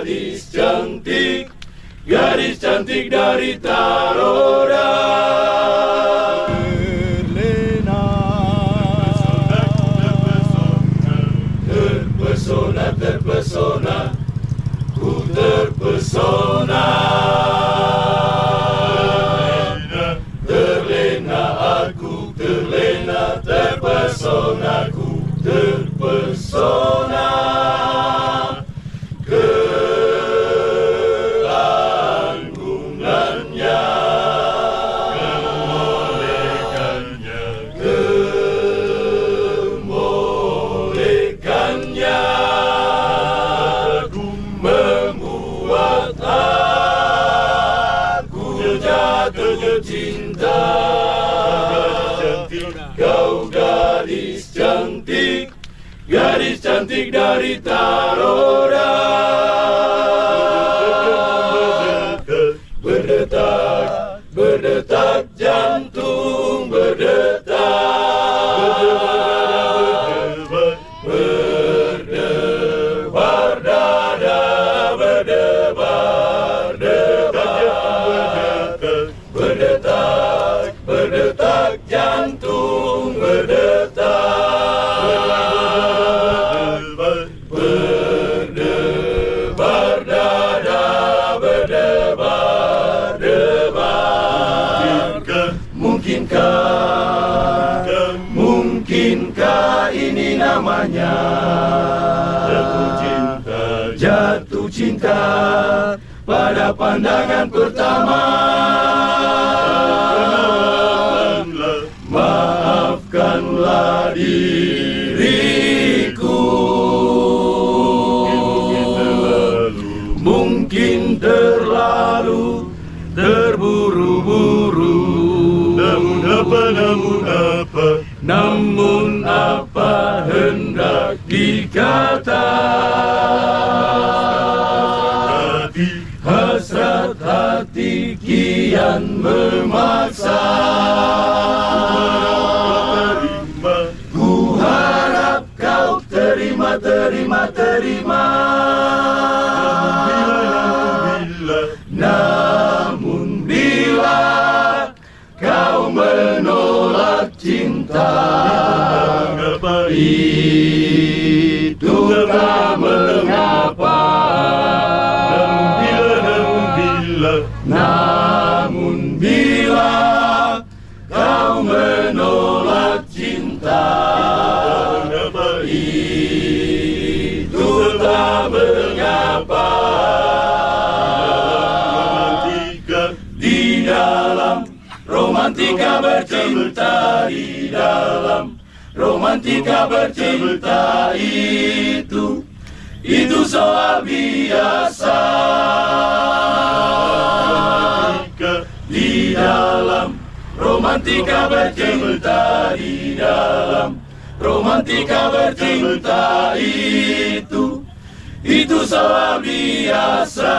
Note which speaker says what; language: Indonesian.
Speaker 1: gadis cantik Gadis cantik dari Taroda.
Speaker 2: Terlena
Speaker 1: Terpesona, terpesona Ku terpesona jatuh cinta. Kau gadis cantik. Gadis cantik dari Taroda Mungkinkah Mungkinkah ini namanya?
Speaker 2: Jatuh cinta
Speaker 1: Jatuh cinta pada pandangan pertama. Maafkanlah diriku. Mungkin terlalu
Speaker 2: Namun apa, namun apa
Speaker 1: hendak dikata
Speaker 2: Hati
Speaker 1: Hasrat hati kian memaksa. Ku harap kau terima, terima, terima
Speaker 2: Mengapa
Speaker 1: Itu tak mengapa
Speaker 2: bila
Speaker 1: Namun bila kau menolak cinta Itu tak mengapa Di dalam romantika bercinta Di dalam. Romantika bercinta itu. Itu soal biasa. Di dalam. Romantika bercinta Di dalam. Romantika bercinta itu. Itu soal biasa